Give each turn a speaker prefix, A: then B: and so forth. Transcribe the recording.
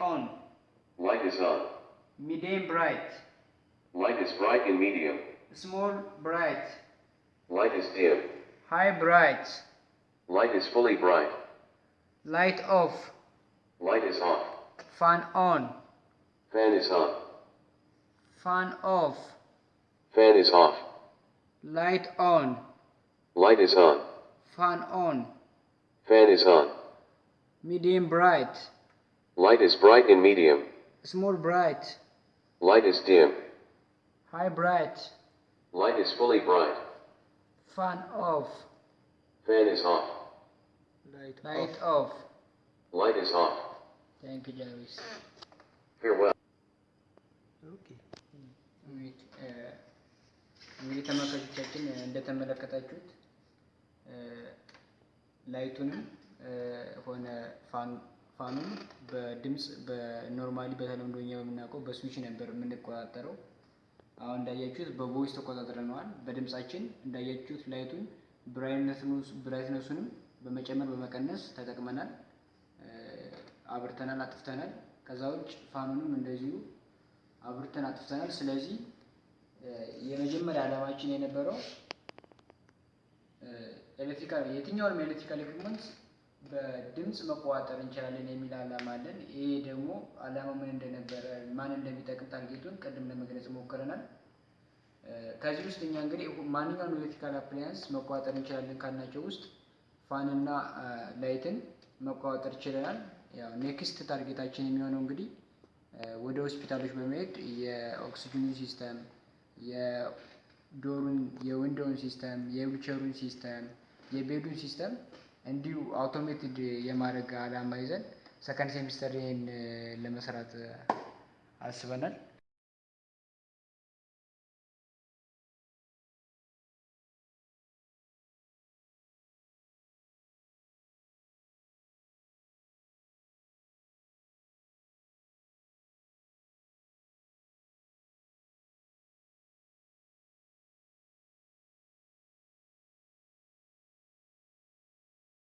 A: on
B: Light is on.
A: medium bright
B: Light is bright and medium.
A: small bright
B: Light is dim.
A: high bright
B: Light is fully bright.
A: light off
B: Light is off.
A: fan on
B: Fan is on.
A: fan off
B: Fan is off.
A: light on
B: Light is on.
A: fan on
B: Fan is on.
A: medium bright
B: Light is bright and medium.
A: small bright
B: Light is dim.
A: high bright
B: Light is fully bright.
A: fan off
B: Fan is off.
A: light, light off
B: Light is off.
A: thank you Jarvis
B: Farewell.
A: እንግዲህ ተመልካቾቻችን እንደተመለከታችሁት ላይቱንም ሆነ ፋኑን በድምፅ በ normally በተለምዶ እኛ በምናውቀው በስዊች ነበር የምንቆጣጠረው። አሁን እንዳያችሁት በ voice ተቆጣጥረነዋል። በድምፃችን እንዳያችሁት light ኡን brightness ኡንም በመጨመር በመቀነስ ተጠቅመናል። አብርተናል፣ አጥፍተናል። ከዛ ውጭ fan ኡንም እንደዚሁ አብርተን አጥፍተናል። ስለዚህ የመጀመሪያ ዓላማችን የነበረው electrical የትኛውንም electrical equipment በድምፅ መቆጣጠር እንችላለን የሚል ዓላማ አለን። ይሄ ደግሞ ዓላማ ምን እንደነበረ ማን እንደሚጠቅም target ኡን ቅድም ለመግለጽ ሞክረናል። ከዚህ ውስጥ እኛ እንግዲህ ማንኛውም electrical appliance መቆጣጠር እንችላለን ካልናቸው ውስጥ fan ና light ን መቆጣጠር ችለናል። ያው next target ኣችን የሚሆነው እንግዲህ ወደ ሆስፒታሎች በመሄድ የኦክሲጅኑን system፣ የ door ኡን፣ የ window ን system፣ የ wheelchair ኡን system፣ የ bed ኡን system እንዲሁ automated የማድረግ ዓላማ ይዘን second semester ይህን ለመስራት አስበናል።